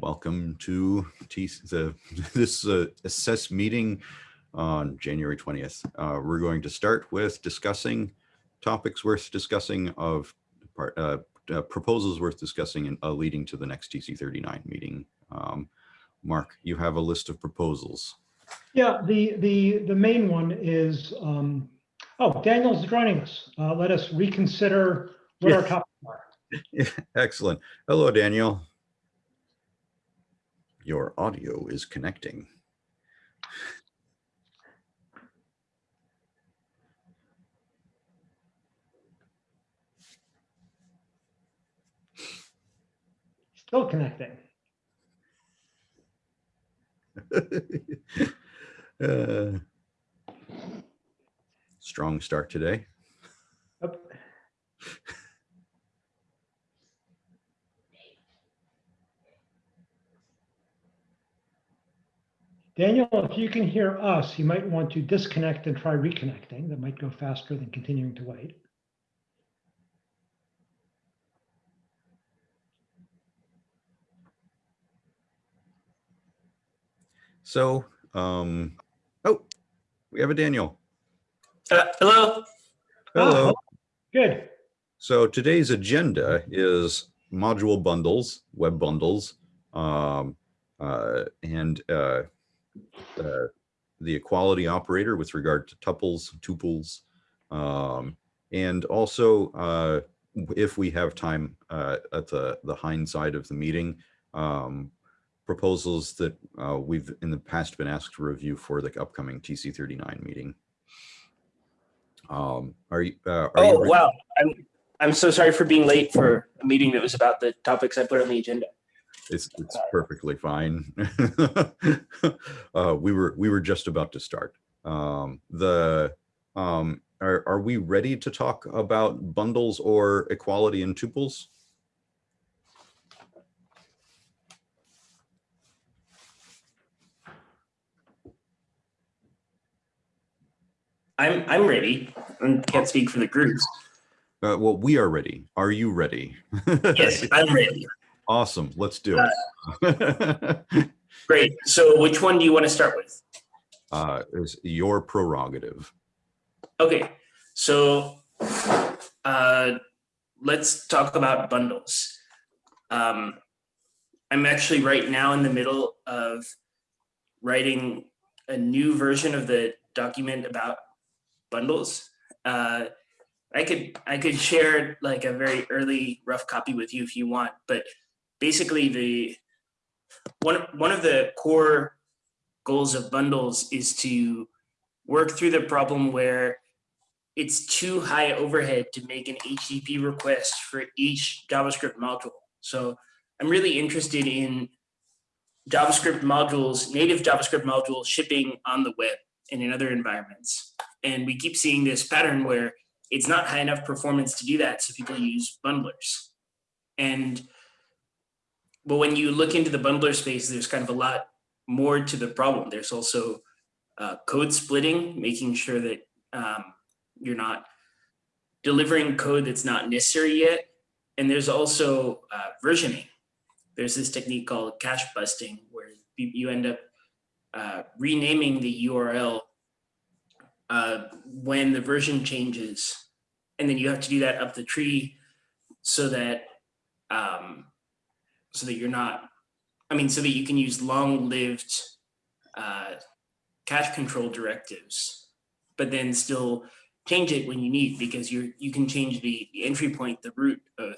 Welcome to T the, this uh, assess meeting on January 20th. Uh, we're going to start with discussing topics worth discussing of part, uh, uh, proposals worth discussing and uh, leading to the next TC39 meeting. Um, Mark, you have a list of proposals. Yeah, the, the, the main one is, um, oh, Daniel's joining us. Uh, let us reconsider what our Yeah. topics are. Excellent. Hello, Daniel. Your audio is connecting. Still connecting. Uh, Strong start today. Yep. Daniel, if you can hear us, you might want to disconnect and try reconnecting. That might go faster than continuing to wait. So, um, oh, we have a Daniel. Uh, hello. Hello. Ah, Good. So today's agenda is module bundles, web bundles, um, uh, and uh, uh, the equality operator with regard to tuples, tuples, um, and also uh, if we have time uh, at the the hind side of the meeting, um, proposals that uh, we've in the past been asked to review for the upcoming TC39 meeting. Um, are you? Uh, are Oh ready? wow. I'm I'm so sorry for being late for a meeting that was about the topics I put on the agenda. It's it's perfectly fine. uh, we were we were just about to start. Um, the um, are are we ready to talk about bundles or equality in tuples? I'm I'm ready. I can't speak for the groups. Uh, well, we are ready. Are you ready? Yes, I'm ready. Awesome. Let's do it. Great. So which one do you want to start with? uh, is your prerogative. Okay. So uh, let's talk about bundles. Um, I'm actually right now in the middle of writing a new version of the document about bundles. Uh, I could I could share like a very early rough copy with you if you want, but basically the one one of the core goals of bundles is to work through the problem where it's too high overhead to make an HTTP request for each JavaScript module. So I'm really interested in JavaScript modules, native JavaScript modules shipping on the web and in other environments. And we keep seeing this pattern where it's not high enough performance to do that, so people use bundlers. And but when you look into the bundler space, there's kind of a lot more to the problem. There's also uh, code splitting, making sure that um, you're not delivering code that's not necessary yet. And there's also uh, versioning. There's this technique called cache busting, where you end up uh, renaming the URL uh, when the version changes. And then you have to do that up the tree so that um, so that you're not, I mean, so that you can use long-lived uh, cache control directives, but then still change it when you need because you're you can change the, the entry point, the root of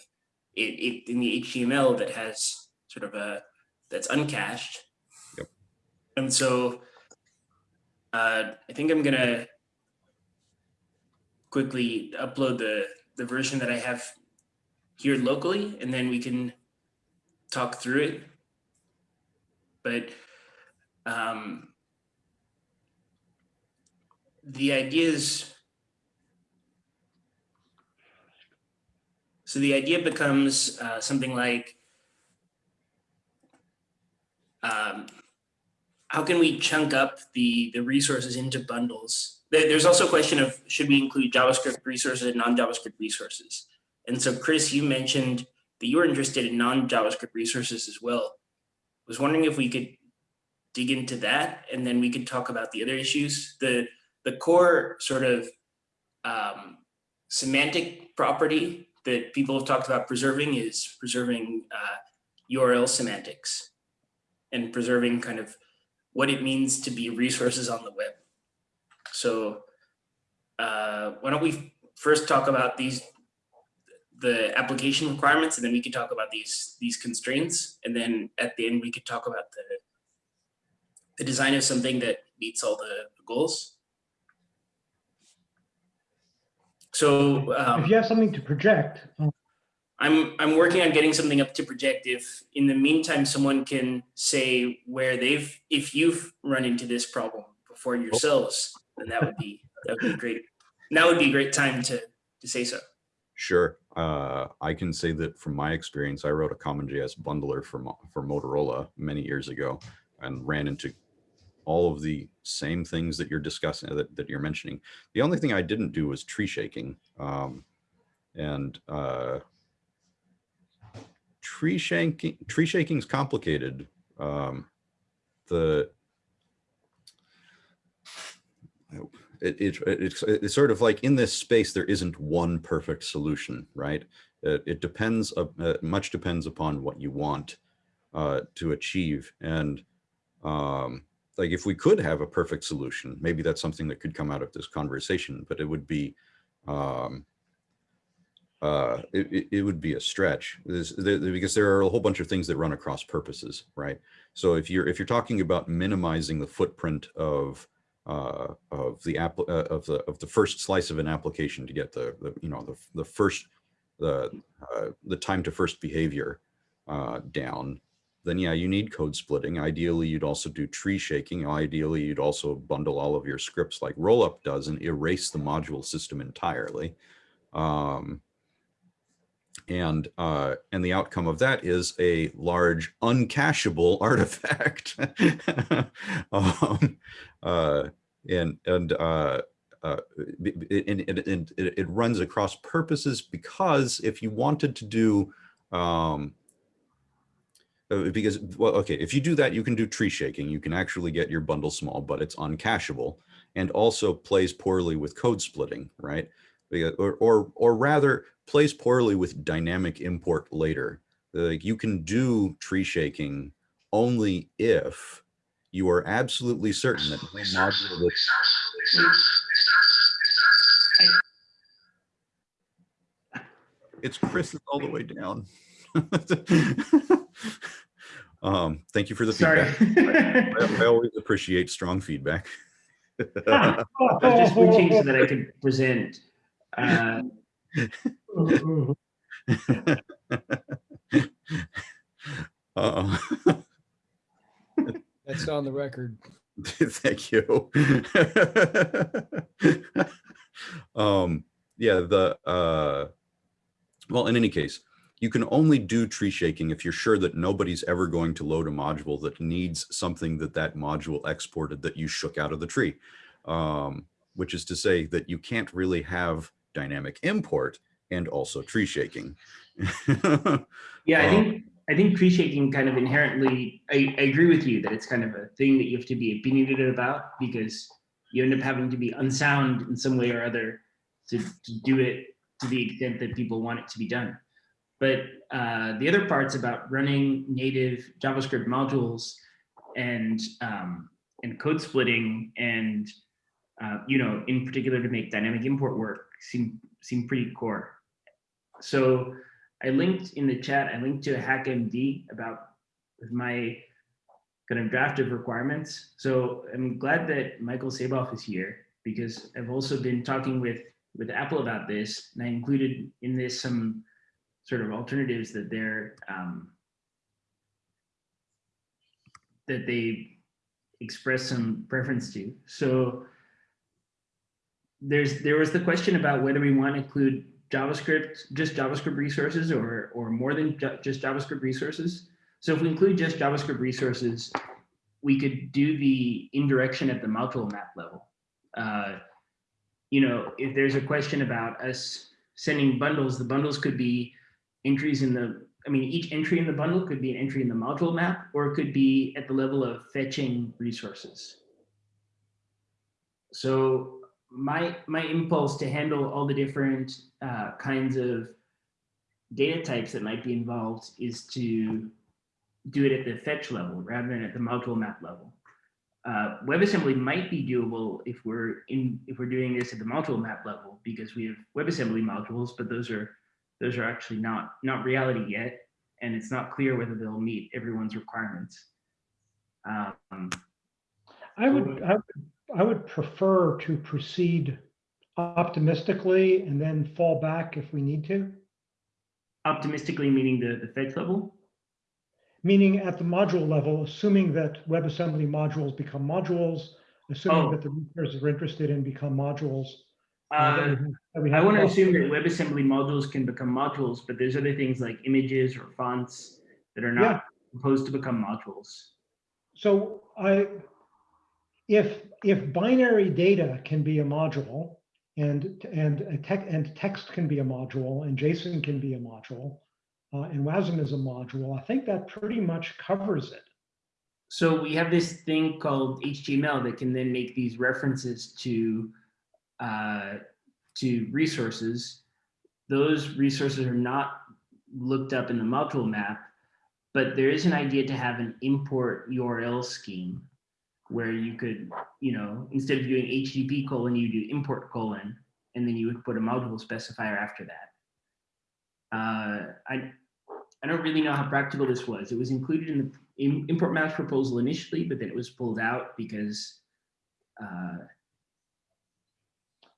it, it in the HTML that has sort of a that's uncached. Yep. And so uh, I think I'm gonna quickly upload the the version that I have here locally, and then we can talk through it. But um, the ideas, so the idea becomes uh, something like um, how can we chunk up the the resources into bundles there's also a question of should we include javascript resources and non-javascript resources and so chris you mentioned that you were interested in non-javascript resources as well I was wondering if we could dig into that and then we could talk about the other issues. The, the core sort of um, semantic property that people have talked about preserving is preserving uh, URL semantics and preserving kind of what it means to be resources on the web. So uh, why don't we first talk about these, the application requirements, and then we could talk about these, these constraints. And then at the end, we could talk about the, the design of something that meets all the goals. So um, If you have something to project, uh, I'm I'm working on getting something up to project. If in the meantime someone can say where they've if you've run into this problem before yourselves, then that would be that would be great. Now would be a great time to to say so. Sure. Uh, I can say that from my experience, I wrote a CommonJS bundler for, for Motorola many years ago and ran into all of the same things that you're discussing, that, that you're mentioning. The only thing I didn't do was tree shaking. Um, and uh, tree shaking, tree shaking is complicated. Um, the it, it, it's, it's sort of like in this space, there isn't one perfect solution, right? It, it depends, uh, uh, much depends upon what you want uh, to achieve. And um, like if we could have a perfect solution, maybe that's something that could come out of this conversation, but it would be, um, uh, it, it- would be a stretch there- because there are a whole bunch of things that run across purposes, right? So if you're, if you're talking about minimizing the footprint of uh, of the app uh, of the of the first slice of an application to get the, the you know the the first the uh, the time to first behavior uh, down, then yeah, you need code splitting. Ideally, you'd also do tree shaking. Ideally, you'd also bundle all of your scripts like Rollup does and erase the module system entirely. Um, and uh, and the outcome of that is a large uncacheable artifact. um, uh, and and uh, uh, and, and, and it, runs across purposes because if you wanted to do um, uh, because well okay if you do that you can do tree shaking you can actually get your bundle small but it's uncacheable and also plays poorly with code splitting right or or or rather plays poorly with dynamic import later like you can do tree shaking only if you are absolutely certain that no module that it's Chris is all the way down. um, thank you for the Sorry. feedback. I, I always appreciate strong feedback. I was just switching so that I could present. Uh, Uh, That's on the record. Thank you. um, yeah, the uh, well, in any case, you can only do tree shaking if you're sure that nobody's ever going to load a module that needs something that that module exported that you shook out of the tree. Um, which is to say that you can't really have dynamic import and also tree shaking. yeah, I think I think tree shaking kind of inherently. I, I agree with you that it's kind of a thing that you have to be opinionated about because you end up having to be unsound in some way or other to, to do it to the extent that people want it to be done. But uh, the other parts about running native JavaScript modules and um, and code splitting and uh, you know in particular to make dynamic import work seem seem pretty core. So I linked in the chat, I linked to a HackMD about my kind of draft of requirements. So I'm glad that Michael Saboff is here because I've also been talking with with Apple about this, and I included in this some sort of alternatives that they're um, that they express some preference to. So there's there was the question about whether we want to include JavaScript, just JavaScript resources or, or more than ju- just JavaScript resources. So if we include just JavaScript resources, we could do the indirection at the module map level. Uh, you know, if there's a question about us sending bundles, the bundles could be entries in the I mean, each entry in the bundle could be an entry in the module map, or it could be at the level of fetching resources. So my, my impulse to handle all the different uh, kinds of data types that might be involved is to do it at the fetch level rather than at the module map level. Uh, WebAssembly might be doable if we're in if we're doing this at the module map level because we have WebAssembly modules, but those are those are actually not not reality yet, and it's not clear whether they'll meet everyone's requirements. Um, I would, I would, I would prefer to proceed optimistically and then fall back if we need to. optimistically meaning the the fetch level. Meaning at the module level, assuming that WebAssembly modules become modules, assuming Oh. that the resources are interested in become modules. uh, that we that we I want to assume that WebAssembly modules can become modules, but there's other things like images or fonts that are Yeah. not supposed to become modules. So I, if, if binary data can be a module and, and tech, and text can be a module and JSON can be a module, uh, and WASM is a module, I think that pretty much covers it. So we have this thing called HTML that can then make these references to uh, to resources. Those resources are not looked up in the module map, but there is an idea to have an import URL scheme where you could, you know, instead of doing HTTP colon, you do import colon, and then you would put a module specifier after that. Uh, I I don't really know how practical this was. It was included in the im- import maps proposal initially, but then it was pulled out because uh,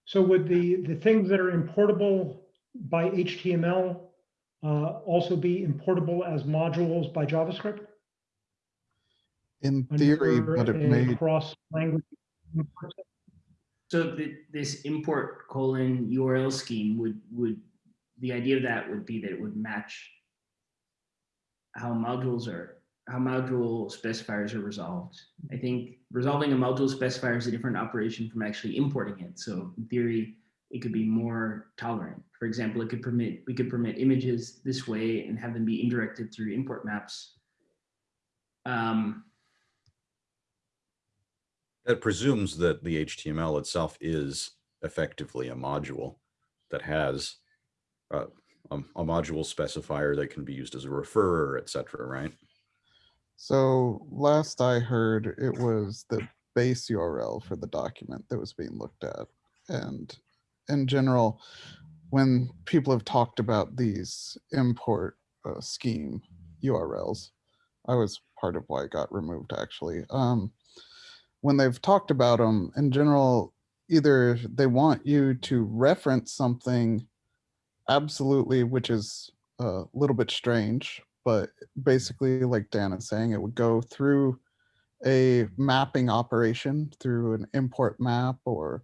So would the, the things that are importable by HTML uh, also be importable as modules by JavaScript? In theory, but it may, Cross-language. so the, this import colon URL scheme would would the idea of that would be that it would match how modules are how module specifiers are resolved. I think resolving a module specifier is a different operation from actually importing it. So in theory, it could be more tolerant. For example, it could permit we could permit images this way and have them be indirected through import maps. Um, That presumes that the HTML itself is effectively a module that has uh, a, a module specifier that can be used as a referrer, et cetera, right? so last I heard, it was the base URL for the document that was being looked at. And in general, when people have talked about these import uh, scheme URLs, I was part of why it got removed actually. Um, when they've talked about them in general, either they want you to reference something absolutely, which is a little bit strange, but basically like Dan is saying, it would go through a mapping operation through an import map or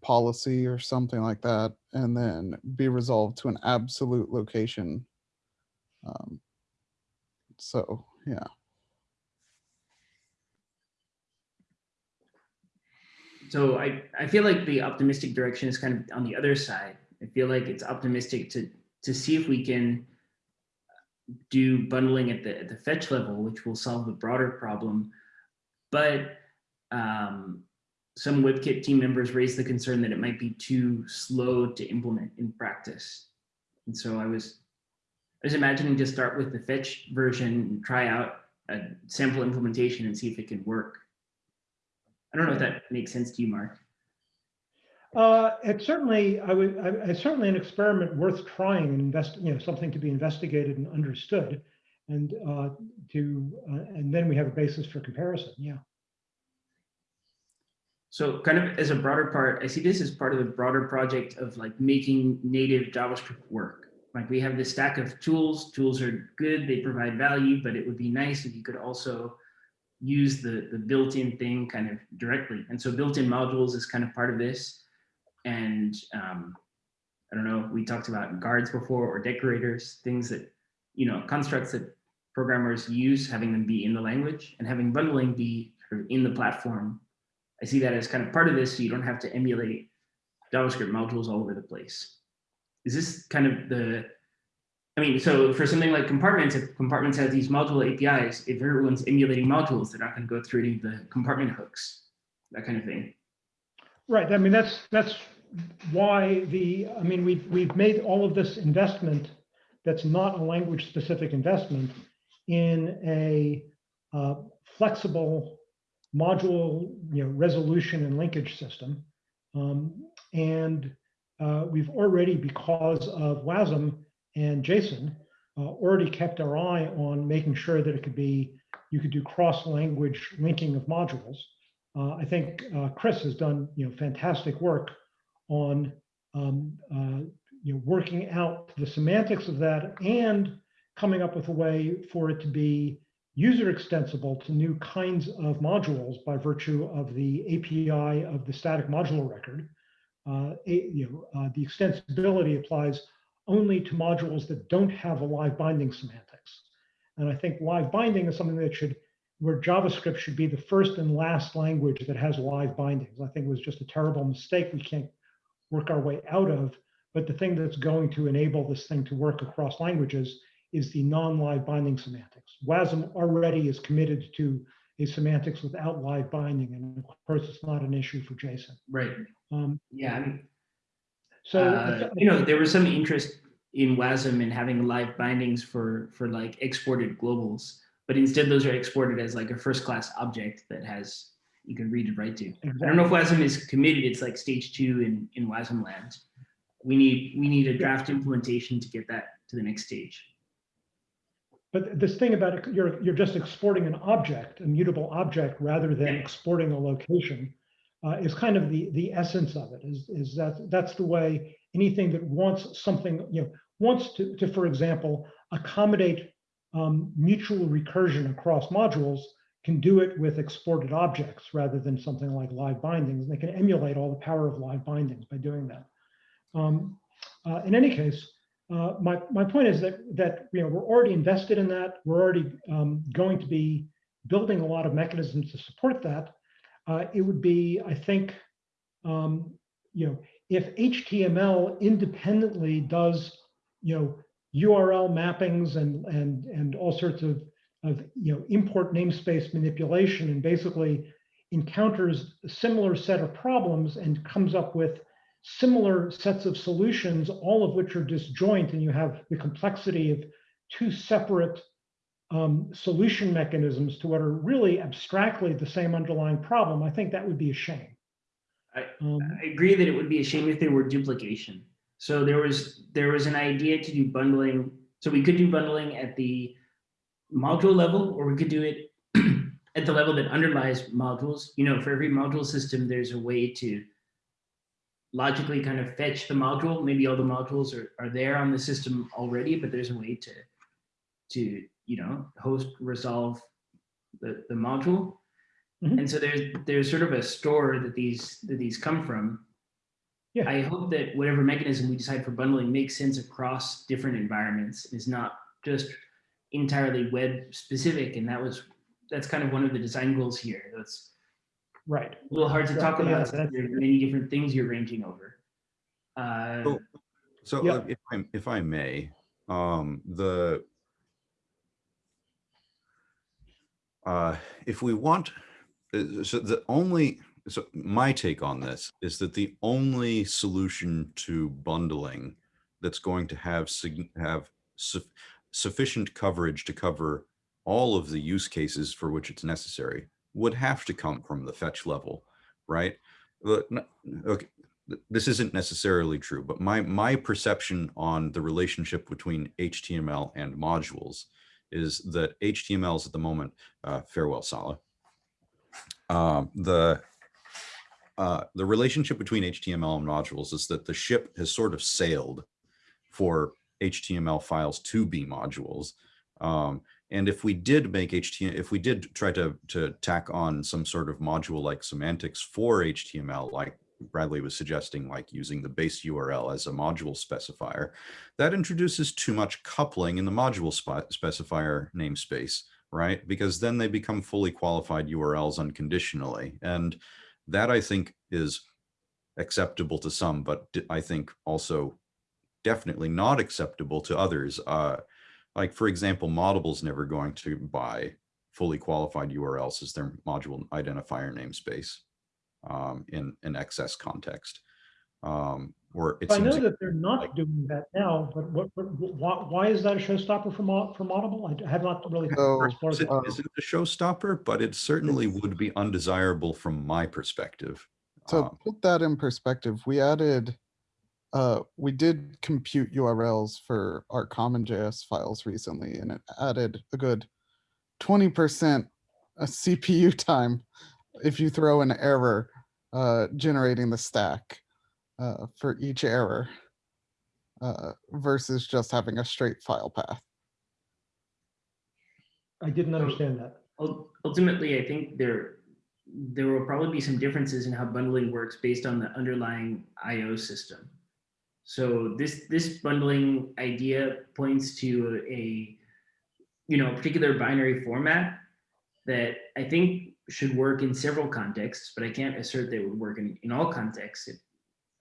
policy or something like that, and then be resolved to an absolute location. Um, so, yeah. So I, I feel like the optimistic direction is kind of on the other side. I feel like it's optimistic to to see if we can do bundling at the at the fetch level, which will solve the broader problem. But um, some WebKit team members raised the concern that it might be too slow to implement in practice. And so I was I was imagining to start with the fetch version and try out a sample implementation and see if it can work. I don't know if that makes sense to you, Mark. Uh, it's certainly, I would, I, it's certainly an experiment worth trying and invest, you know, something to be investigated and understood. And uh, to, uh, and then we have a basis for comparison, yeah. So kind of as a broader part, I see this as part of the broader project of like making native JavaScript work. Like we have this stack of tools, tools are good, they provide value, but it would be nice if you could also use the, the built-in thing kind of directly. And so built-in modules is kind of part of this. And um, I don't know, we talked about guards before or decorators, things that, you know, constructs that programmers use, having them be in the language and having bundling be sort of in the platform. I see that as kind of part of this, so you don't have to emulate JavaScript modules all over the place. Is this kind of the, I mean, so for something like compartments, if compartments have these multiple APIs, if everyone's emulating modules, they're not going to go through any of the compartment hooks, that kind of thing. Right, I mean, that's, that's why the, I mean, we've, we've made all of this investment that's not a language-specific investment in a uh, flexible module, you know, resolution and linkage system. Um, And uh, we've already, because of WASM and JSON uh, already kept our eye on making sure that it could be, you could do cross-language linking of modules. Uh, I think uh, Chris has done, you know, fantastic work on, um, uh, you know, working out the semantics of that and coming up with a way for it to be user extensible to new kinds of modules by virtue of the API of the static module record. Uh, you know, uh, the extensibility applies only to modules that don't have a live binding semantics. And I think live binding is something that should where JavaScript should be the first and last language that has live bindings. I think it was just a terrible mistake we can't work our way out of. But the thing that's going to enable this thing to work across languages is the non-live binding semantics. WASM already is committed to a semantics without live binding, and of course, it's not an issue for JSON. Right. Um, Yeah. I mean, so, uh, you know, there was some interest in WASM and having live bindings for for like exported globals, but instead those are exported as like a first class object that has you can read and write to. I don't know if WASM is committed. It's like stage two in in WASM land. We need we need a draft implementation to get that to the next stage. But this thing about it, you're, you're just exporting an object, a mutable object, rather than Yeah. exporting a location, uh, is kind of the, the essence of it, is, is that, that's the way anything that wants something, you know, wants to, to, for example, accommodate um, mutual recursion across modules can do it with exported objects rather than something like live bindings. And they can emulate all the power of live bindings by doing that. Um, uh, in any case, uh, my, my point is that, that, you know, we're already invested in that. We're already um, going to be building a lot of mechanisms to support that. Uh, it would be, I think, um, you know, if HTML independently does, you know, URL mappings and, and, and all sorts of, of, you know, import namespace manipulation and basically encounters a similar set of problems and comes up with similar sets of solutions, all of which are disjoint, and you have the complexity of two separate um, solution mechanisms to what are really abstractly the same underlying problem, I think that would be a shame. I- Um, I agree that it would be a shame if there were duplication. So there was there was an idea to do bundling. So we could do bundling at the module level, or we could do it at the level that underlies modules. You know, for every module system, there's a way to logically kind of fetch the module. Maybe all the modules are, are there on the system already, but there's a way to to you know host resolve the, the module. Mhm. And so there's there's sort of a store that these that these come from. Yeah. I hope that whatever mechanism we decide for bundling makes sense across different environments, is not just entirely web specific. And that was that's kind of one of the design goals here. That's Right. a little hard to Right, talk yeah, about. since that's- There are many different things you're ranging over. Uh, So- So Yeah. uh, if I, if I may, um, the uh, if we want, uh, so the only, so my take on this is that the only solution to bundling that's going to have have suf- sufficient coverage to cover all of the use cases for which it's necessary would have to come from the fetch level, right? Okay, this isn't necessarily true, but my my perception on the relationship between HTML and modules is that HTML is at the moment uh, farewell Sala. Um, the uh, the relationship between HTML and modules is that the ship has sort of sailed for HTML files to be modules. Um, and if we did make HTML, if we did try to, to tack on some sort of module like semantics for HTML, like Bradley was suggesting, like using the base URL as a module specifier, that introduces too much coupling in the module specifier namespace, right? Because then they become fully qualified URLs unconditionally. And that I think is acceptable to some, but I think also definitely not acceptable to others. Uh, like for example, Moddable's never going to buy fully qualified URLs as their module identifier namespace um, in an XS context. Um, or it I know seems that they're not like- doing that now, but what, what, why, why is that a showstopper for Mo, for Moddable? I have not really So, explored it that. uh, isn't a showstopper, but it certainly would be undesirable from my perspective. So Um, put that in perspective, we added, uh, we did compute URLs for our common JS files recently, and it added a good twenty percent CPU time if you throw an error uh, generating the stack uh, for each error uh, versus just having a straight file path. I didn't understand that. Ultimately, I think there, there will probably be some differences in how bundling works based on the underlying IO system. So this, this bundling idea points to a, you know, particular binary format that I think should work in several contexts, but I can't assert that it would work in, in all contexts. It-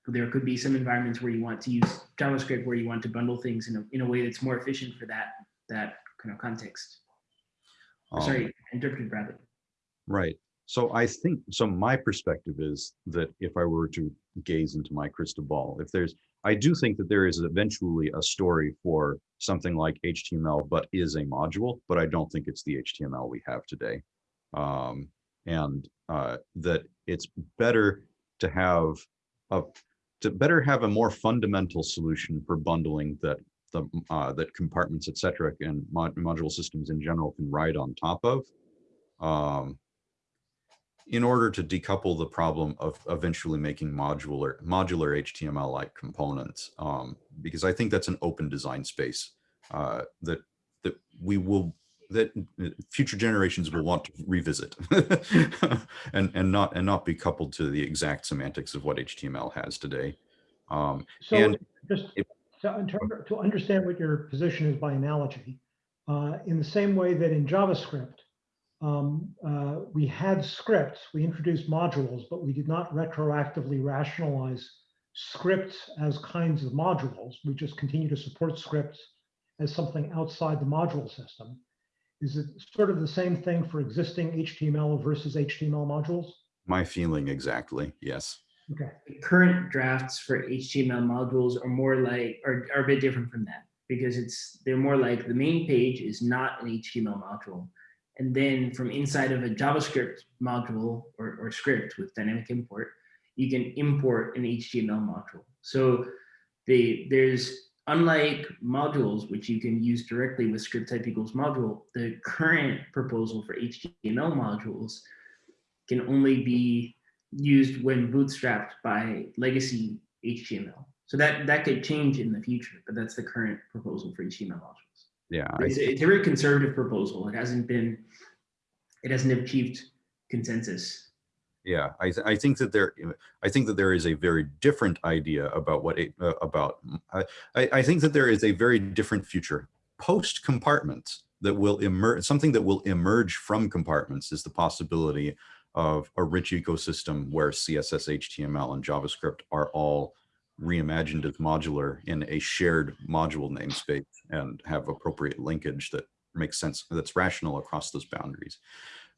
There could be some environments where you want to use JavaScript, where you want to bundle things in a, in a way that's more efficient for that, that kind of context. um, Sorry, interpreted badly. Right. So I think, so my perspective is that if I were to gaze into my crystal ball, if there's, I do think that there is eventually a story for something like HTML, but is a module, but I don't think it's the HTML we have today. Um, and uh, that it's better to have a, to better have a more fundamental solution for bundling that the, uh, that compartments, et cetera, and mod module systems in general can ride on top of. Um, in order to decouple the problem of eventually making modular modular HTML like components, um, because I think that's an open design space uh, that that we will that future generations will want to revisit and and not and not be coupled to the exact semantics of what HTML has today. Um, So And just if- to, to understand what your position is by analogy, uh, in the same way that in JavaScript, um, uh, we had scripts, we introduced modules, but we did not retroactively rationalize scripts as kinds of modules. We just continue to support scripts as something outside the module system. Is it sort of the same thing for existing HTML versus HTML modules? my feeling exactly, yes. Okay. the current drafts for HTML modules are more like, are, are a bit different from that because it's, they're more like the main page is not an HTML module. And then from inside of a JavaScript module or, or script with dynamic import, you can import an HTML module. So they, there's, unlike modules, which you can use directly with script type equals module, the current proposal for HTML modules can only be used when bootstrapped by legacy HTML. So that that could change in the future, but that's the current proposal for HTML modules. Yeah, It's, it's a very conservative proposal. It hasn't been, it hasn't achieved consensus. Yeah, I, th- I think that there, I think that there is a very different idea about what, it- uh, about, I, I I think that there is a very different future. Post compartments that will emerge, something that will emerge from compartments is the possibility of a rich ecosystem where CSS, HTML, and JavaScript are all reimagined as modular in a shared module namespace and have appropriate linkage that makes sense, that's rational across those boundaries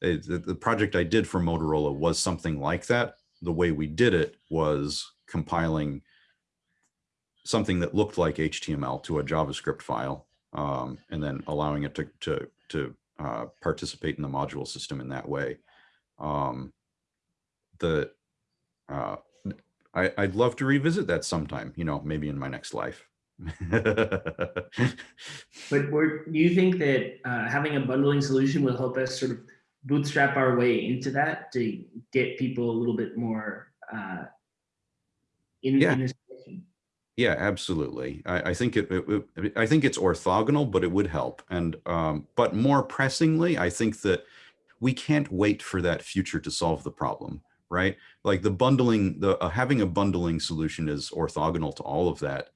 uh, the, the project I did for Motorola was something like that. The way we did it was compiling something that looked like HTML to a JavaScript file, um, and then allowing it to to to uh, participate in the module system in that way. Um, the uh, I, I'd love to revisit that sometime. You know, maybe in my next life. But you think that uh, having a bundling solution will help us sort of bootstrap our way into that to get people a little bit more uh, in, Yeah. in this direction? Yeah, absolutely. I, I think it, it, it- I think it's orthogonal, but it would help. And, um, but more pressingly, I think that we can't wait for that future to solve the problem, right? Like the bundling, the, uh, having a bundling solution is orthogonal to all of that.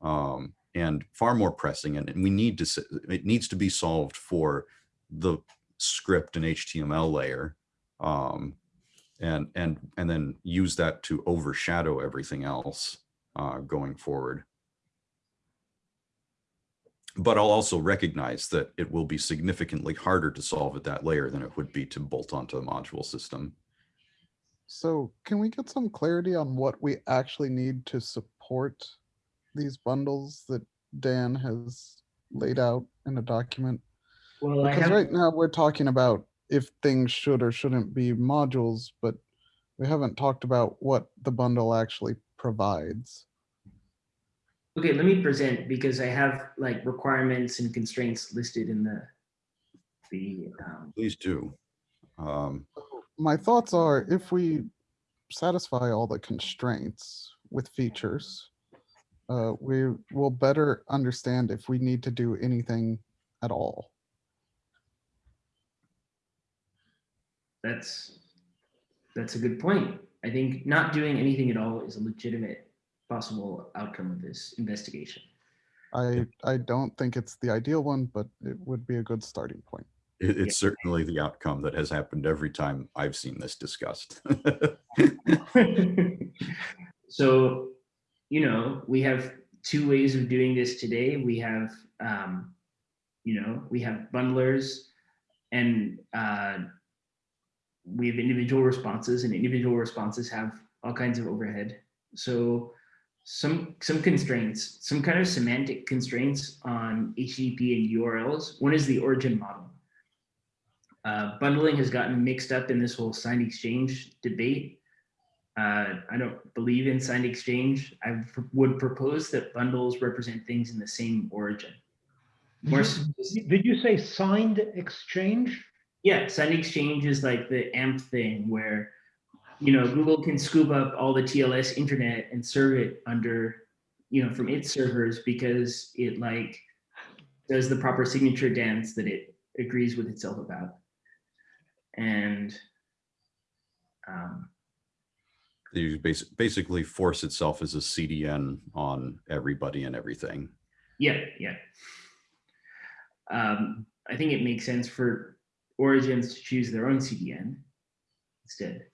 Um, and far more pressing and, and we need to, it needs to be solved for the script and HTML layer. Um, and, and, and then use that to overshadow everything else uh, going forward. But I'll also recognize that it will be significantly harder to solve at that layer than it would be to bolt onto a module system. So can we get some clarity on what we actually need to support these bundles that Dan has laid out in a document? Well, Because have, right now we're talking about if things should or shouldn't be modules, but we haven't talked about what the bundle actually provides. okay, let me present because I have like requirements and constraints listed in the, the, um, Please do. Um, My thoughts are if we satisfy all the constraints with features, uh, we will better understand if we need to do anything at all. That's, that's a good point. I think not doing anything at all is a legitimate possible outcome of this investigation. I, I don't think it's the ideal one, but it would be a good starting point. it- It's certainly the outcome that has happened every time I've seen this discussed. So, you know, we have two ways of doing this today. We have, um, you know, we have bundlers and uh, we have individual responses and individual responses have all kinds of overhead. So some some constraints, some kind of semantic constraints on HTTP and URLs. One is the origin model. Uh, bundling has gotten mixed up in this whole signed exchange debate. Uh, I don't believe in signed exchange. I would propose that bundles represent things in the same origin. More spec- Did you say signed exchange? Yeah, signed exchange is like the AMP thing where, you know, Google can scoop up all the TLS internet and serve it under, you know, from its servers because it like does the proper signature dance that it agrees with itself about. And um, You bas- basically force itself as a CDN on everybody and everything. Yeah, yeah. Um, I think it makes sense for origins to choose their own CDN instead.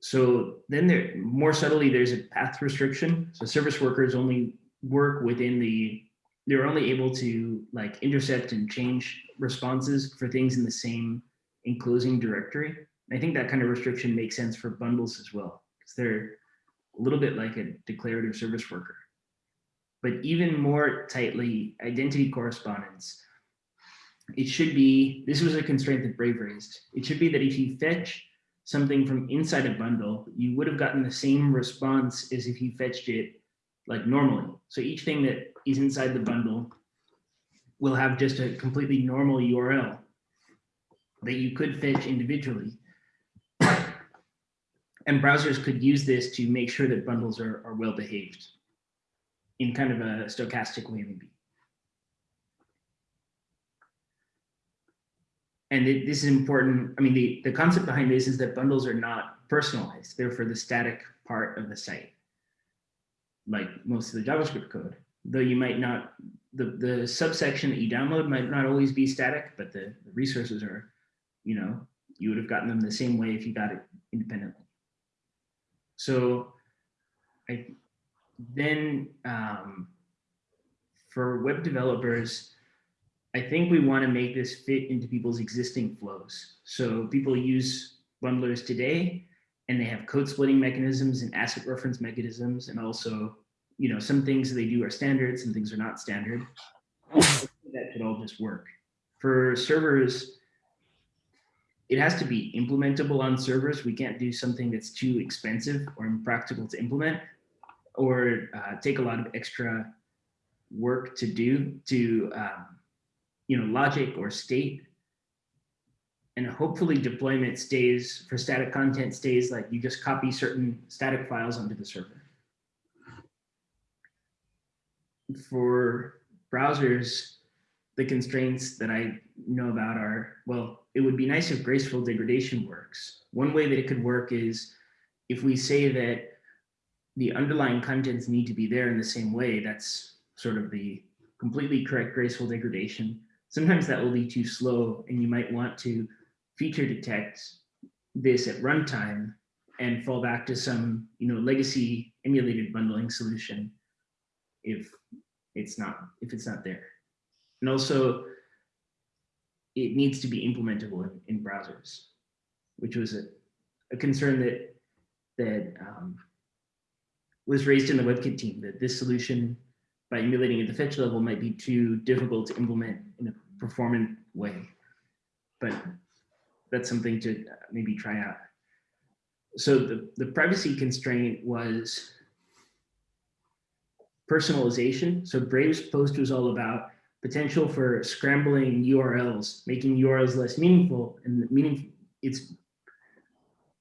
So then there, more subtly, there's a path restriction. So service workers only work within the, they're only able to like intercept and change responses for things in the same enclosing directory. I think that kind of restriction makes sense for bundles as well, because they're a little bit like a declarative service worker but even more tightly identity correspondence. It should be, this was a constraint that Brave raised. It should be that if you fetch something from inside a bundle, you would have gotten the same response as if you fetched it like normally. So each thing that is inside the bundle will have just a completely normal URL that you could fetch individually. And browsers could use this to make sure that bundles are, are well behaved in kind of a stochastic way maybe. And it, this is important. I mean, the, the concept behind this is that bundles are not personalized. They're for the static part of the site, like most of the JavaScript code. Though you might not, the, the subsection that you download might not always be static, but the, the resources are, you know, you would have gotten them the same way if you got it independently. So I, then um, for web developers, I think we want to make this fit into people's existing flows. So people use bundlers today and they have code splitting mechanisms and asset reference mechanisms. And also, you know, some things they do are standard, some things are not standard. that could all just work. For servers, it has to be implementable on servers. We can't do something that's too expensive or impractical to implement or uh, take a lot of extra work to do to um, you know logic or state and hopefully deployment stays for static content stays like you just copy certain static files onto the server for browsers the constraints that i know about are well it would be nice if graceful degradation works one way that it could work is if we say that the underlying contents need to be there in the same way. That's sort of the completely correct graceful degradation. Sometimes that will be too slow and you might want to feature detect this at runtime and fall back to some you know, legacy emulated bundling solution if it's not, if it's not there. And also, it needs to be implementable in, in browsers, which was a, a concern that, that um, was raised in the WebKit team, that this solution by emulating at the fetch level might be too difficult to implement performant way. But that's something to maybe try out. So the, the privacy constraint was personalization. So Brave's post was all about potential for scrambling URLs, making URLs less meaningful and meaning it's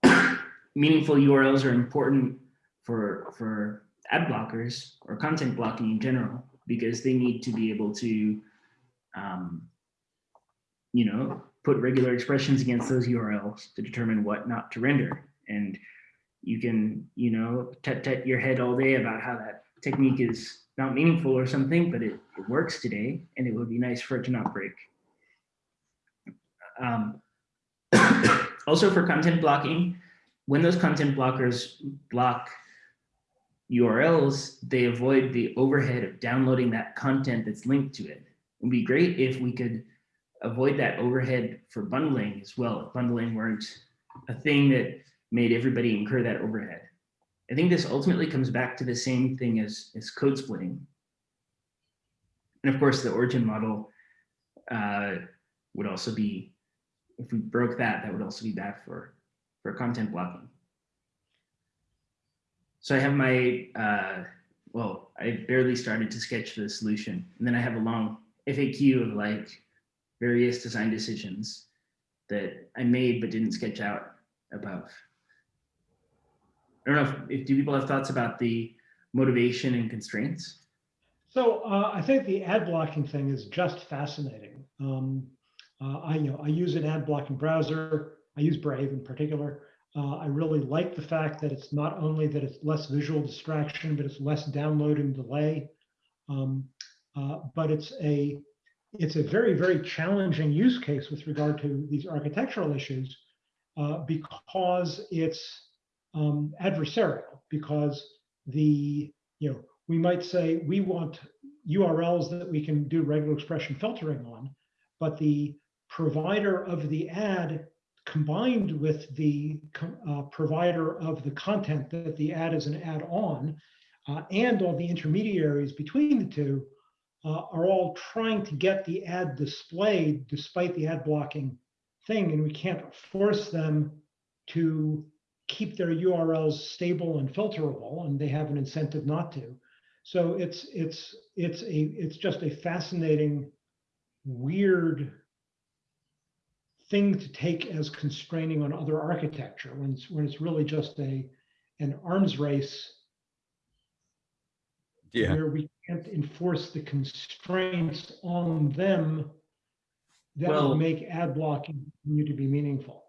meaningful URLs are important for for ad blockers or content blocking in general because they need to be able to um, you know put regular expressions against those URLs to determine what not to render and you can you know tut tut your head all day about how that technique is not meaningful or something but it, it works today and it would be nice for it to not break um, also for content blocking when those content blockers block URLs, they avoid the overhead of downloading that content that's linked to it. Would be great if we could avoid that overhead for bundling as well. If bundling weren't a thing that made everybody incur that overhead. I think this ultimately comes back to the same thing as, as code splitting. And of course, the origin model uh, would also be, if we broke that, that would also be bad for, for content blocking. So I have my, uh, well, I barely started to sketch the solution. And then I have a long FAQ of like various design decisions that I made but didn't sketch out above. I don't know if, if do people have thoughts about the motivation and constraints? So uh, I think the ad blocking thing is just fascinating. Um, uh, I, you know, I use an ad blocking browser. I use Brave in particular. Uh, I really like the fact that it's not only that it's less visual distraction, but it's less download and delay. Um, uh, but it's a it's a very very challenging use case with regard to these architectural issues uh, because it's um, adversarial. Because the you know we might say we want URLs that we can do regular expression filtering on, but the provider of the ad combined with the uh, provider of the content that the ad is an ad on, uh, and all the intermediaries between the two uh, are all trying to get the ad displayed despite the ad blocking thing. And we can't force them to keep their URLs stable and filterable, and they have an incentive not to. So it's it's it's a it's just a fascinating, weird thing to take as constraining on other architecture when it's, when it's really just a an arms race Yeah. where we can't enforce the constraints on them that Well- will make ad blocking continue to be meaningful.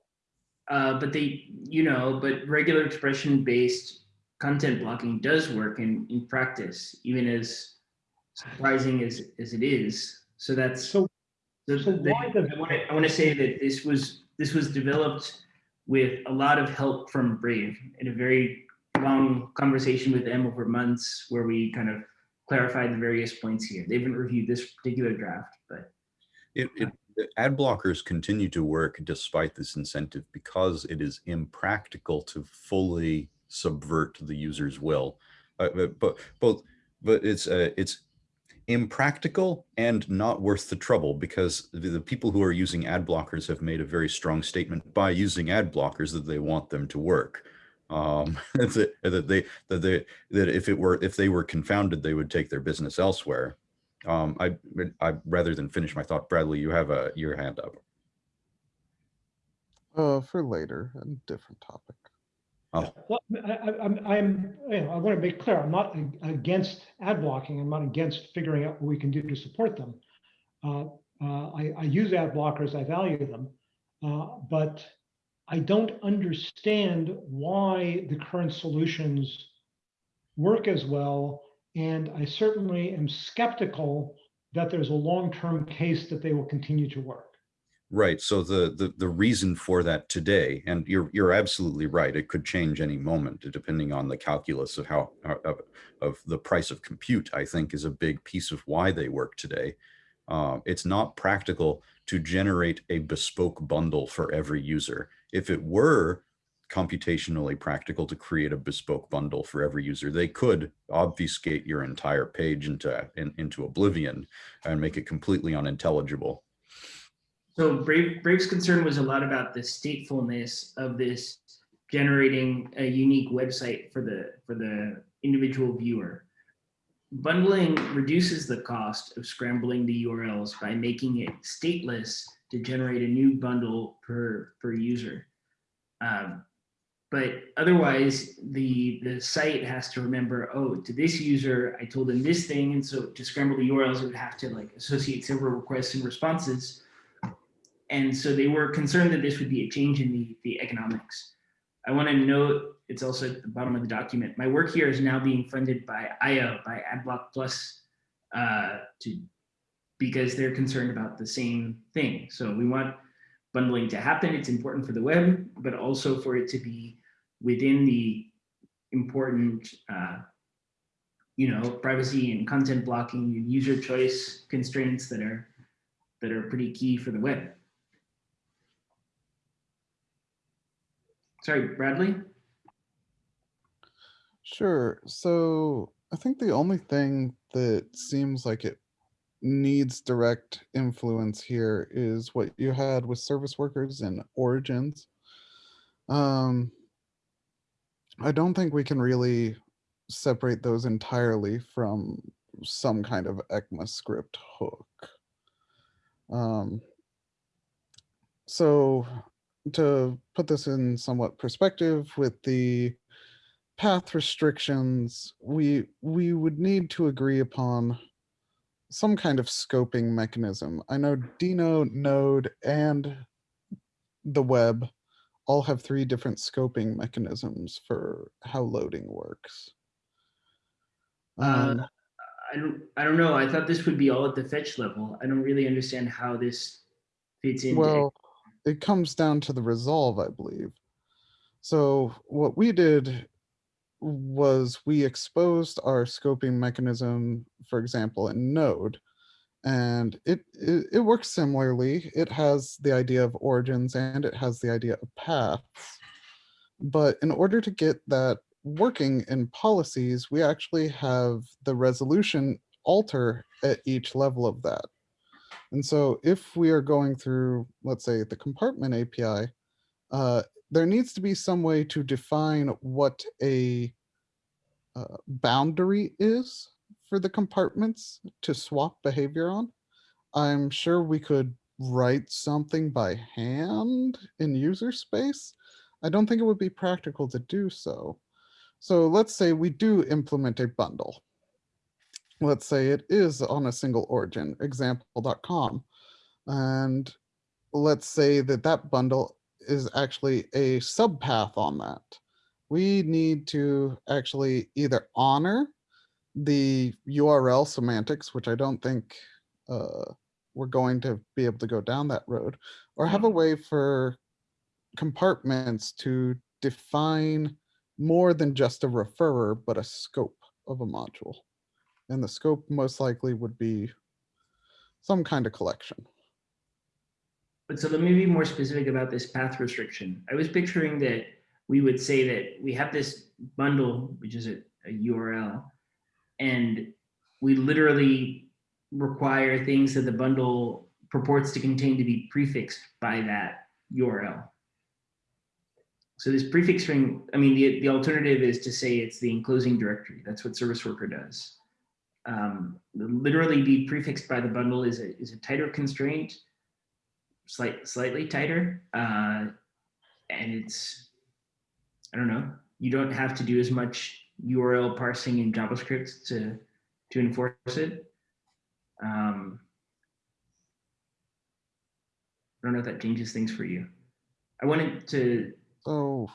Uh, but they, you know, but regular expression based content blocking does work in, in practice, even as surprising as, as it is. So that's, So, the- so the- why does I want to, I want to say that this was, this was developed with a lot of help from Brave in a very long conversation with them over months where we kind of clarified the various points here. They haven't reviewed this particular draft, but It, it, ad blockers continue to work despite this incentive because it is impractical to fully subvert the user's will. Uh, but, but both, but it's uh, it's impractical and not worth the trouble because the, the people who are using ad blockers have made a very strong statement by using ad blockers that they want them to work. Um, that, that they that they that if it were if they were confounded, they would take their business elsewhere. Um, I, I rather than finish my thought, Bradley, you have a your hand up. Uh, for later, a different topic. Oh, Well, I, I, I'm, I'm, you know, I want to make clear, I'm not against ad blocking. I'm not against figuring out what we can do to support them. Uh, uh, I, I use ad blockers, I value them, uh, but I don't understand why the current solutions work as well. And I certainly am skeptical that there's a long-term case that they will continue to work. Right. So the, the, the reason for that today, and you're, you're absolutely right. It could change any moment depending on the calculus of how, of, of the price of compute, I think is a big piece of why they work today. Uh, it's not practical to generate a bespoke bundle for every user. If it were computationally practical to create a bespoke bundle for every user, they could obfuscate your entire page into, in, into oblivion and make it completely unintelligible. So Brave, Brave's concern was a lot about the statefulness of this generating a unique website for the for the individual viewer. Bundling reduces the cost of scrambling the URLs by making it stateless to generate a new bundle per per user. Um, but otherwise, the the site has to remember, oh, to this user, I told them this thing, and so to scramble the URLs, it would have to like associate several requests and responses. And so they were concerned that this would be a change in the, the economics. I want to note, it's also at the bottom of the document, my work here is now being funded by eyeo, by AdBlock Plus, uh, to, because they're concerned about the same thing. So we want bundling to happen. It's important for the web, but also for it to be within the important, uh, you know, privacy and content blocking and user choice constraints that are that are pretty key for the web. Sorry, Bradley? Sure. So I think the only thing that seems like it needs direct influence here is what you had with service workers and origins. Um, I don't think we can really separate those entirely from some kind of ECMAScript hook. Um, so to put this in somewhat perspective with the path restrictions, we we would need to agree upon some kind of scoping mechanism. I know Deno, Node, and the web all have three different scoping mechanisms for how loading works. Uh, Um, I don't, I don't know. I thought this would be all at the fetch level. I don't really understand how this fits in. Well, it comes down to the resolve, I believe. So what we did was we exposed our scoping mechanism, for example, in Node. And it, it, it works similarly. It has the idea of origins and it has the idea of paths. But in order to get that working in policies, we actually have the resolution alter at each level of that. And so if we are going through, let's say, the compartment API, uh, there needs to be some way to define what a uh, boundary is for the compartments to swap behavior on. I'm sure we could write something by hand in user space. I don't think it would be practical to do so. So let's say we do implement a bundle. Let's say it is on a single origin, example.com. And let's say that that bundle is actually a subpath on that. We need to actually either honor the URL semantics, which I don't think uh, we're going to be able to go down that road, or have a way for compartments to define more than just a referrer, but a scope of a module. And the scope most likely would be some kind of collection. But so let me be more specific about this path restriction. I was picturing that we would say that we have this bundle, which is a, a URL, and we literally require things that the bundle purports to contain to be prefixed by that URL. So this prefix string, I mean, the, the alternative is to say it's the enclosing directory. That's what service worker does. Um, literally be prefixed by the bundle is a, is a tighter constraint, slight, slightly tighter. Uh, and it's, I don't know, you don't have to do as much URL parsing in JavaScript to, to enforce it. Um, I don't know if that changes things for you. I wanted to So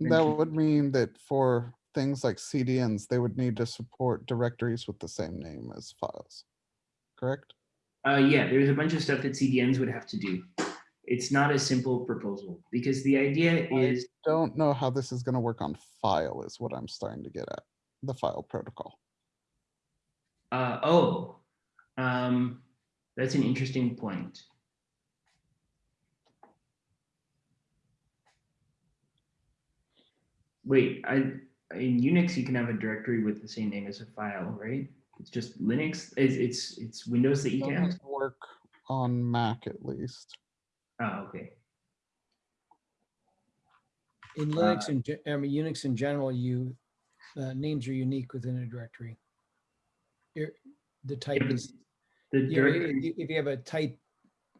that would mean that for things like CDNs, they would need to support directories with the same name as files, correct? Uh, yeah, there's a bunch of stuff that CDNs would have to do. It's not a simple proposal because the idea I is Don't know how this is gonna work on file is what I'm starting to get at, the file protocol. Uh, oh, um, that's an interesting point. Wait, I, in Unix, you can have a directory with the same name as a file, right? It's just Linux, it's, it's, it's Windows that you can't. Doesn't work on Mac at least. Oh, okay. In Uh, Linux and, ge- I mean, Unix in general, you, uh, names are unique within a directory. Your- The type but is, The you know, if you- if you have a type,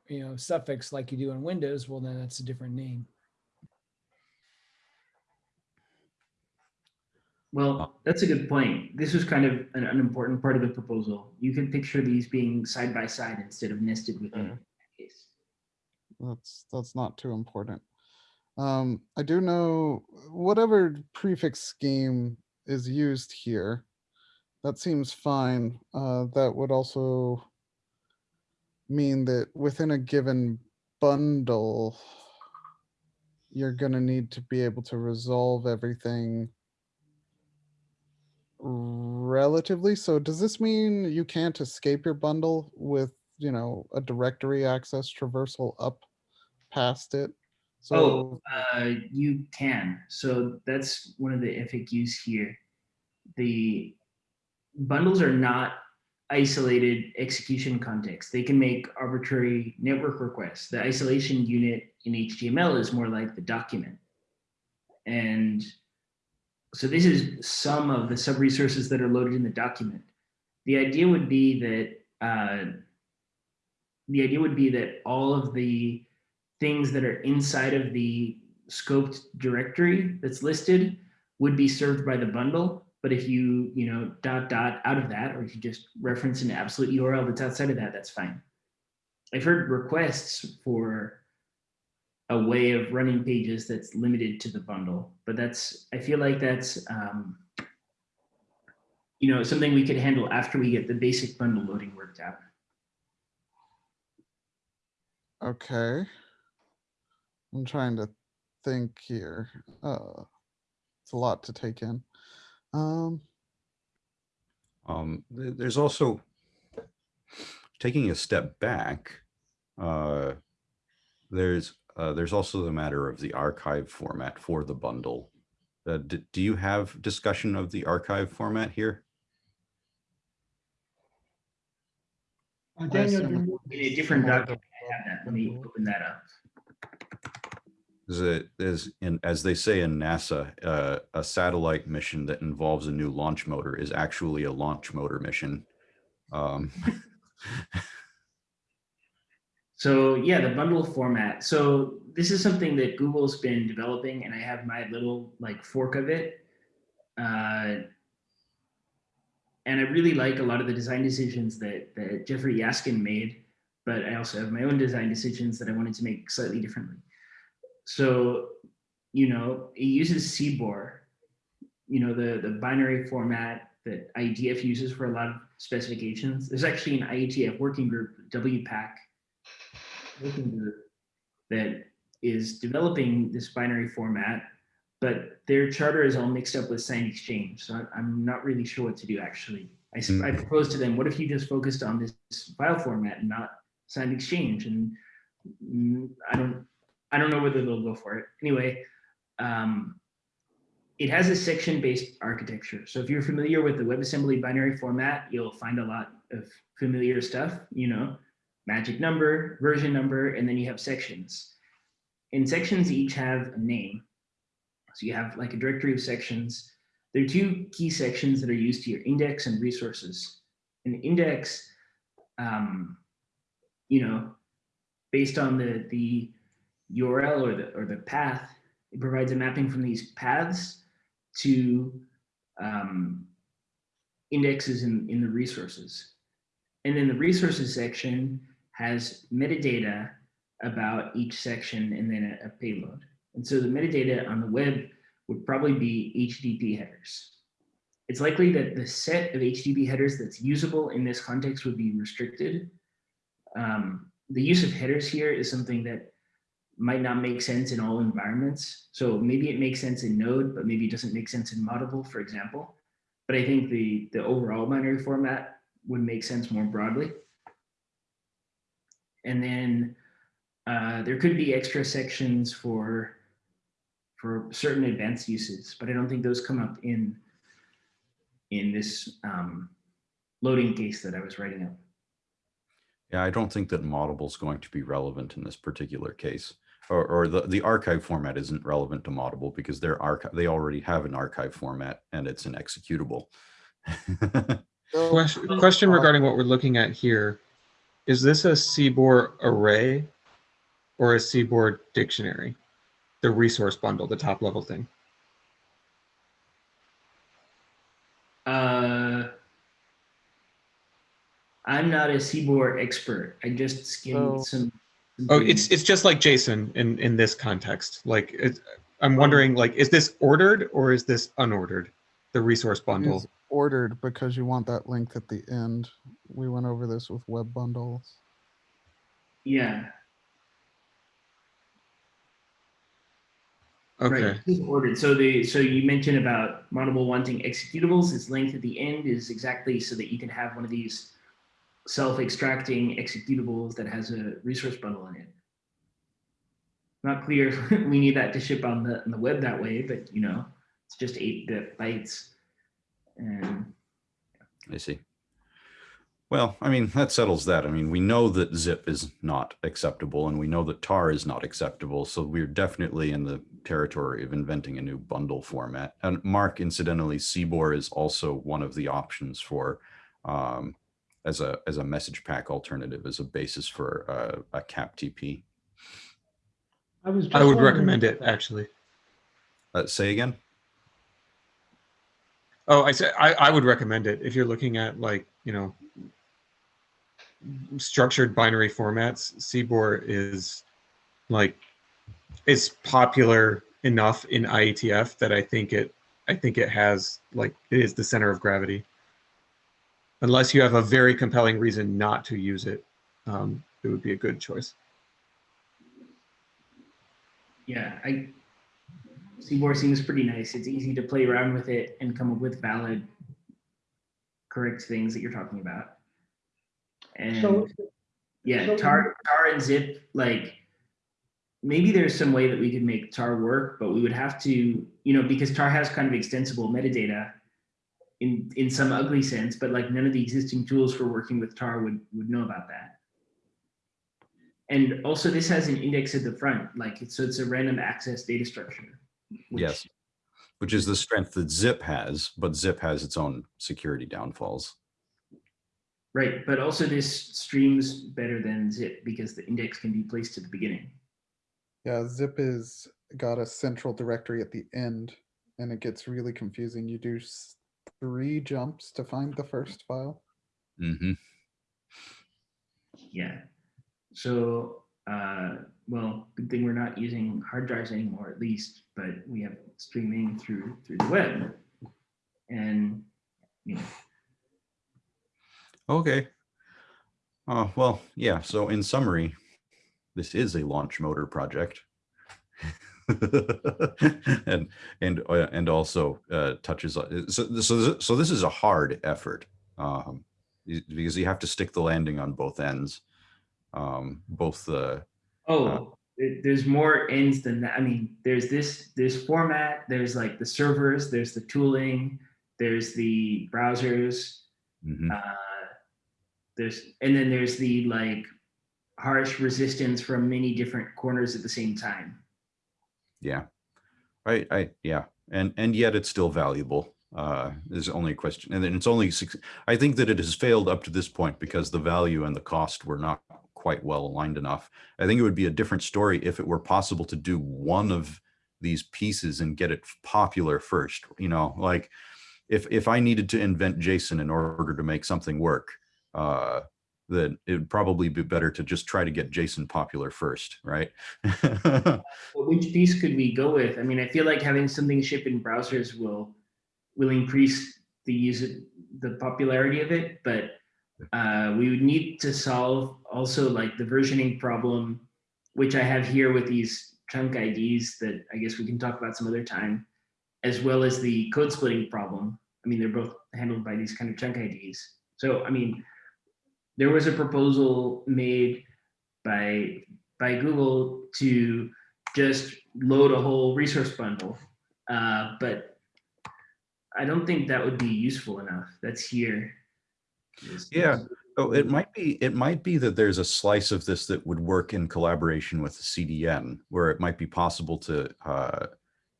you know, suffix like you do in Windows, well, then that's a different name. Well, that's a good point. This was kind of an, an important part of the proposal. You could picture these being side by side instead of nested within. a case. That's, that's not too important. Um, I do know whatever prefix scheme is used here. That seems fine. Uh, that would also mean that within a given bundle, you're gonna need to be able to resolve everything relatively. So does this mean you can't escape your bundle with, you know, a directory access traversal up past it? Oh, So, uh, you can. So that's one of the FAQs here. The bundles are not isolated execution context. They can make arbitrary network requests. The isolation unit in HTML is more like the document. And so this is some of the sub-resources that are loaded in the document. The idea would be that uh, the idea would be that all of the things that are inside of the scoped directory that's listed would be served by the bundle. But if you, you know, dot dot out of that, or if you just reference an absolute URL that's outside of that, that's fine. I've heard requests for a way of running pages that's limited to the bundle, but that's, I feel like that's, um, you know, something we could handle after we get the basic bundle loading worked out. okay. I'm trying to think here. Uh, it's a lot to take in. Um, Um, th- there's also taking a step back. Uh, there's uh, there's also the matter of the archive format for the bundle. Uh, do you have discussion of the archive format here? Uh, Daniel, assume you- In a different document, I have that. Let me open that up. Is it is in as they say in NASA, uh, a satellite mission that involves a new launch motor is actually a launch motor mission. Um, So yeah, the bundle format. So this is something that Google's been developing and I have my little like fork of it. Uh, and I really like a lot of the design decisions that, that Jeffrey Yasskin made, but I also have my own design decisions that I wanted to make slightly differently. So, you know, it uses CBOR, you know, the, the binary format that IETF uses for a lot of specifications. There's actually an IETF working group, WPACK, working group that is developing this binary format, but their charter is all mixed up with signed exchange. So I- I'm not really sure what to do actually. I, Mm. proposed to them, what if you just focused on this file format and not signed exchange? And mm, I don't, I don't know whether they'll go for it. Anyway, um, it has a section-based architecture. So if you're familiar with the WebAssembly binary format, you'll find a lot of familiar stuff, you know, magic number, version number, and then you have sections. And sections each have a name. So you have like a directory of sections. There are two key sections that are used here, index and resources. An index, um, you know, based on the, the URL or the, or the path, it provides a mapping from these paths to um, indexes in, in the resources. And then the resources section has metadata about each section and then a, a payload. And so the metadata on the web would probably be HTTP headers. It's likely that the set of HTTP headers that's usable in this context would be restricted. Um, the use of headers here is something that might not make sense in all environments. So maybe it makes sense in Node, but maybe it doesn't make sense in Moddable, for example. But I think the, the overall binary format would make sense more broadly. And then uh, there could be extra sections for, for certain advanced uses, but I don't think those come up in, in this um, loading case that I was writing up. Yeah, I don't think that Moddable is going to be relevant in this particular case. Or, or the, the archive format isn't relevant to Moddable because their archive, they already have an archive format and it's an executable. Question, question regarding what we're looking at here. Is this a CBOR array or a CBOR dictionary? The resource bundle, the top level thing. Uh, I'm not a CBOR expert. I just skimmed So- some. some Oh, it's it's just like JSON in in this context. Like it, I'm Oh. wondering, like, is this ordered or is this unordered? The resource bundle. Is ordered because you want that length at the end. We went over this with web bundles. yeah. Okay. Right. Ordered. So the so you mentioned about Moddable wanting executables. Its length at the end is exactly so that you can have one of these self-extracting executables that has a resource bundle in it. Not clear we need that to ship on the on the web that way, but you know, it's just eight bit bytes. And I see. Well, I mean, that settles that. I mean, we know that zip is not acceptable and we know that tar is not acceptable. So we're definitely in the territory of inventing a new bundle format. And Mark, incidentally, CBOR is also one of the options for um, as a as a message pack alternative as a basis for uh, a CapTP. I was. I would recommend it that. actually. Uh, say again? Oh, I said I, I would recommend it if you're looking at like, you know, structured binary formats. CBOR is like it's popular enough in IETF that I think it I think it has like it is the center of gravity. Unless you have a very compelling reason not to use it, um, it would be a good choice. yeah, I CBOR seems pretty nice. It's easy to play around with it and come up with valid, correct things that you're talking about. And So, Yeah, So- tar, tar and zip, like maybe there's some way that we could make tar work, but we would have to, you know, because tar has kind of extensible metadata in in some ugly sense, but like none of the existing tools for working with tar would would know about that. And also this has an index at the front, like it's so it's a random access data structure. Which- Yes. Which is the strength that zip has, but zip has its own security downfalls. Right, but also this streams better than zip because the index can be placed at the beginning. Yeah, zip is got a central directory at the end and it gets really confusing. You do three jumps to find the first file. Mm -hmm. Yeah. So, uh, well, good thing we're not using hard drives anymore, at least, but we have streaming through through the web. And you know, Okay. Uh, well, yeah. So in summary, this is a launch motor project. and and uh, and also uh, touches so so so this is a hard effort um, because you have to stick the landing on both ends um, both the oh, there- there's more ends than that. I mean, there's this this format. There's like the servers. There's the tooling. There's the browsers. mhm. uh, there's and then there's the like harsh resistance from many different corners at the same time. Yeah. I, I, yeah. And, and yet it's still valuable. Uh, is only a question. And then it's only, six, I think that it has failed up to this point because the value and the cost were not quite well aligned enough. I think it would be a different story if it were possible to do one of these pieces and get it popular first, you know, like if, if I needed to invent JSON in order to make something work, uh, then it would probably be better to just try to get JSON popular first, right? Well, which piece could we go with? I mean, I feel like having something ship in browsers will will increase the use the popularity of it, but uh, we would need to solve also like the versioning problem which I have here with these chunk IDs that I guess we can talk about some other time, as well as the code splitting problem. I mean, they're both handled by these kind of chunk IDs. So, I mean, there was a proposal made by by Google to just load a whole resource bundle, uh, but I don't think that would be useful enough. That's here. Yeah. Oh, it might be, it might be that there's a slice of this that would work in collaboration with the CDN, where it might be possible to, uh,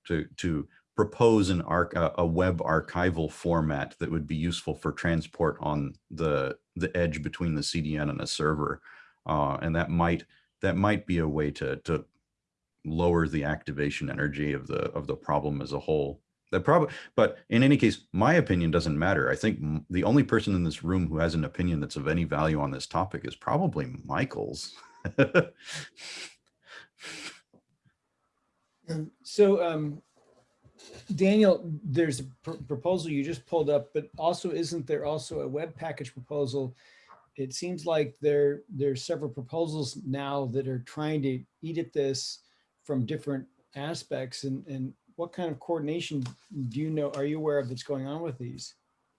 to, to propose an arc, a a web archival format that would be useful for transport on the, the edge between the CDN and a server. Uh, and that might, that might be a way to, to lower the activation energy of the, of the problem as a whole. That probably, but in any case, my opinion doesn't matter. I think the only person in this room who has an opinion that's of any value on this topic is probably Michael's. Um, So, um, Daniel, there's a pr- proposal you just pulled up, but also isn't there also a web package proposal? It seems like there, there's several proposals now that are trying to eat at this from different aspects and, and what kind of coordination do you know, are you aware of that's going on with these?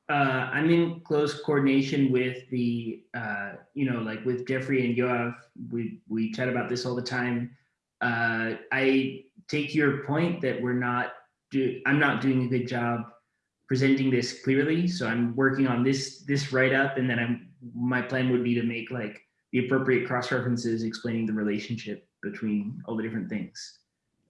Uh, I'm in close coordination with the, uh, you know, like with Jeffrey and Yoav. We we chat about this all the time. Uh, I take your point that we're not do. I'm not doing a good job presenting this clearly. So I'm working on this this write up, and then I'm my plan would be to make like the appropriate cross references explaining the relationship between all the different things.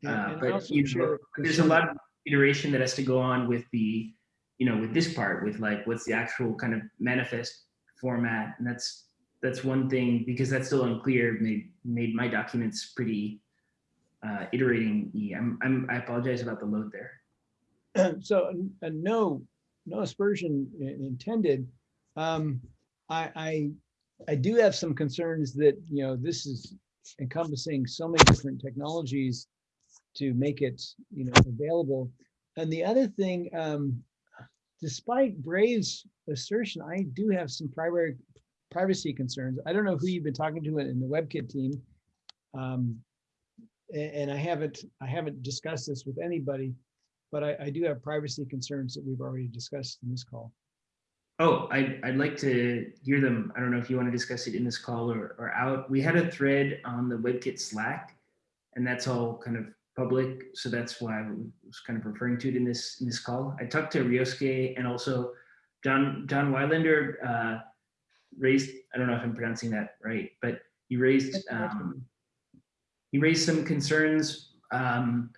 Uh, but you know, there's a lot of iteration that has to go on with the you know with this part with like what's the actual kind of manifest format and that's that's one thing because that's still unclear made made my documents pretty uh iterating I'm, I'm i apologize about the load there So, uh, no, no aspersion intended. Um, I, I, I do have some concerns that, you know, this is encompassing so many different technologies to make it, you know, available. And the other thing, um, despite Brave's assertion, I do have some primary privacy concerns. I don't know who you've been talking to in the WebKit team. Um, and I haven't, I haven't discussed this with anybody but I, I do have privacy concerns that we've already discussed in this call. oh I'd, I'd like to hear them i don't know if you want to discuss it in this call or, or out we had a thread on the webkit slack and that's all kind of public so that's why i was kind of referring to it in this in this call i talked to ryosuke and also john john Wilander uh, raised i don't know if i'm pronouncing that right but he raised um, he raised some concerns. Um,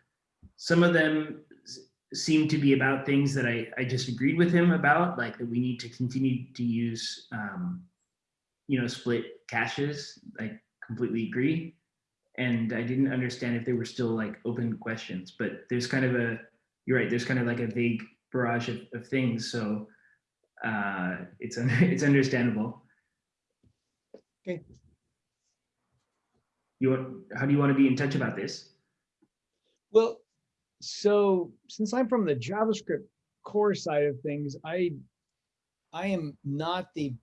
some of them s- seem to be about things that I, I just agreed with him about, like that we need to continue to use, um, you know, split caches. I completely agree. And I didn't understand if they were still like open questions, but there's kind of a, you're right, there's kind of like a vague barrage of, of things. So uh, it's, un- it's understandable. Okay. You want, how do you want to be in touch about this? Well, so since I'm from the JavaScript core side of things, I, I am not the,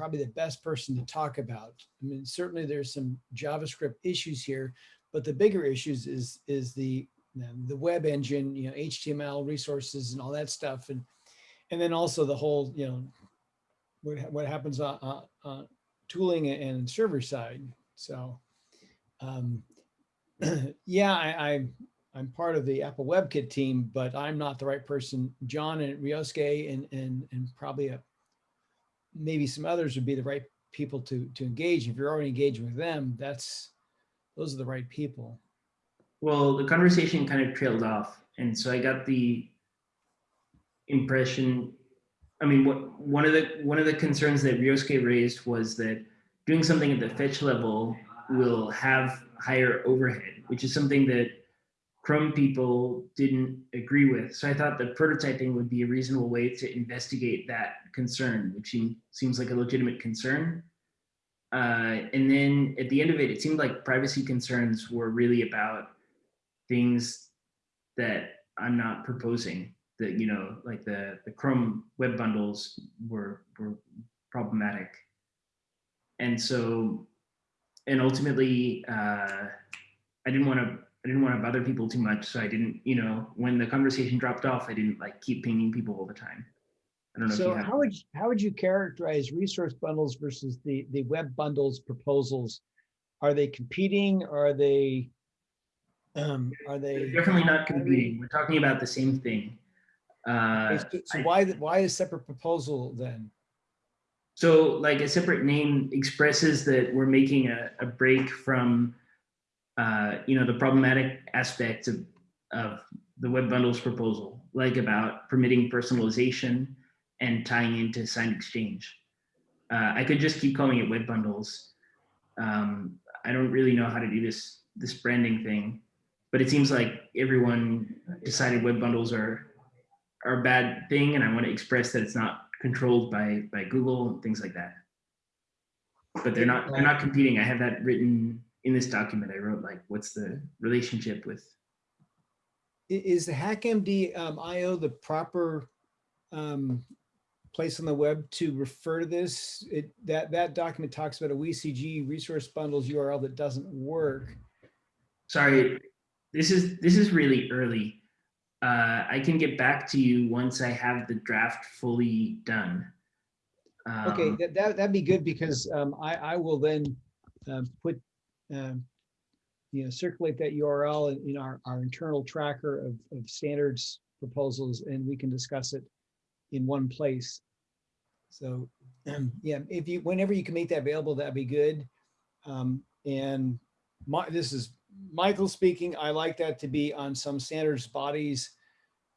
probably the best person to talk about. I mean, certainly there's some JavaScript issues here, but the bigger issues is, is the, the web engine, you know, HTML resources and all that stuff. And, and then also the whole, you know, what, what happens on, on, tooling and server side. So, um, yeah, I, I, I'm part of the Apple WebKit team, but I'm not the right person. John and Ryosuke and, and, and probably a, maybe some others would be the right people to, to engage. If you're already engaging with them, that's, those are the right people. Well, the conversation kind of trailed off, and so I got the impression. I mean, what one of the one of the concerns that Ryosuke raised was that doing something at the fetch level will have higher overhead, which is something that Chrome people didn't agree with. So I thought that prototyping would be a reasonable way to investigate that concern, which seems like a legitimate concern. Uh, and then at the end of it, it seemed like privacy concerns were really about things that I'm not proposing. That you know, like the the Chrome web bundles were were problematic, and so, and ultimately, uh, I didn't want to, I didn't want to bother people too much. So I didn't, you know, when the conversation dropped off, I didn't like keep pinging people all the time. I don't know So how would, you- how would you characterize resource bundles versus the, the web bundles proposals? Are they competing? Are they? Um, are They're? Definitely not competing. We're talking about the same thing. Uh, So so I- why, why a separate proposal then? So like a separate name expresses that we're making a, a break from, uh, you know, the problematic aspects of, of the web bundles proposal, like about permitting personalization and tying into signed exchange. Uh, I could just keep calling it web bundles. Um, I don't really know how to do this, this branding thing, but it seems like everyone decided web bundles are, are a bad thing. And I want to express that it's not controlled by by Google and things like that. But they're not they're not competing. I have that written in this document. I wrote like, what's the relationship with? Is the HackMD um, IO the proper um, place on the web to refer to this? It, that, that document talks about a WICG resource bundles URL that doesn't work. Sorry, this is this is really early. Uh, I can get back to you once I have the draft fully done. Okay, Um, that, that, that'd be good because um, I, I will then um, put, um, you know, circulate that URL in, in our, our internal tracker of, of standards proposals and we can discuss it in one place. So, um, yeah, if you, whenever you can make that available, that'd be good. Um, and my, this is Michael speaking. I like that to be on some standards bodies,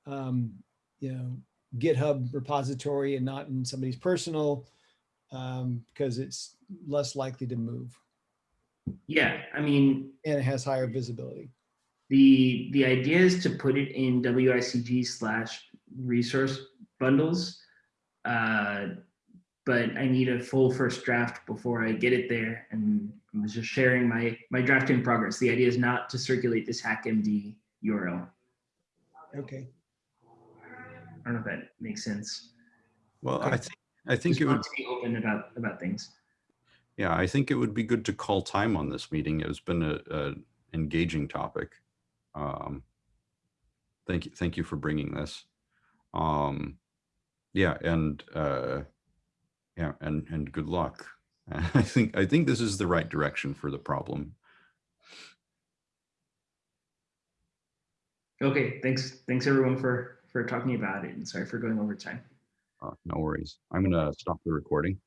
um, you know, GitHub repository and not in somebody's personal, um, because it's less likely to move yeah, I mean, and it has higher visibility. The, the idea is to put it in WICG slash resource bundles. Uh, But I need a full first draft before I get it there and I was just sharing my, my draft in progress. The idea is not to circulate this HackMD URL. Okay. I don't know if that makes sense. Well, I Okay. think, I think it would, want to be open about, about things. Yeah, I think it would be good to call time on this meeting. It's been a, a engaging topic. Um, Thank you, thank you for bringing this. Um, yeah, and, uh, yeah, and, and good luck. I think, I think this is the right direction for the problem. Okay, thanks. Thanks everyone for, for talking about it and sorry for going over time. Uh, no worries. I'm gonna stop the recording.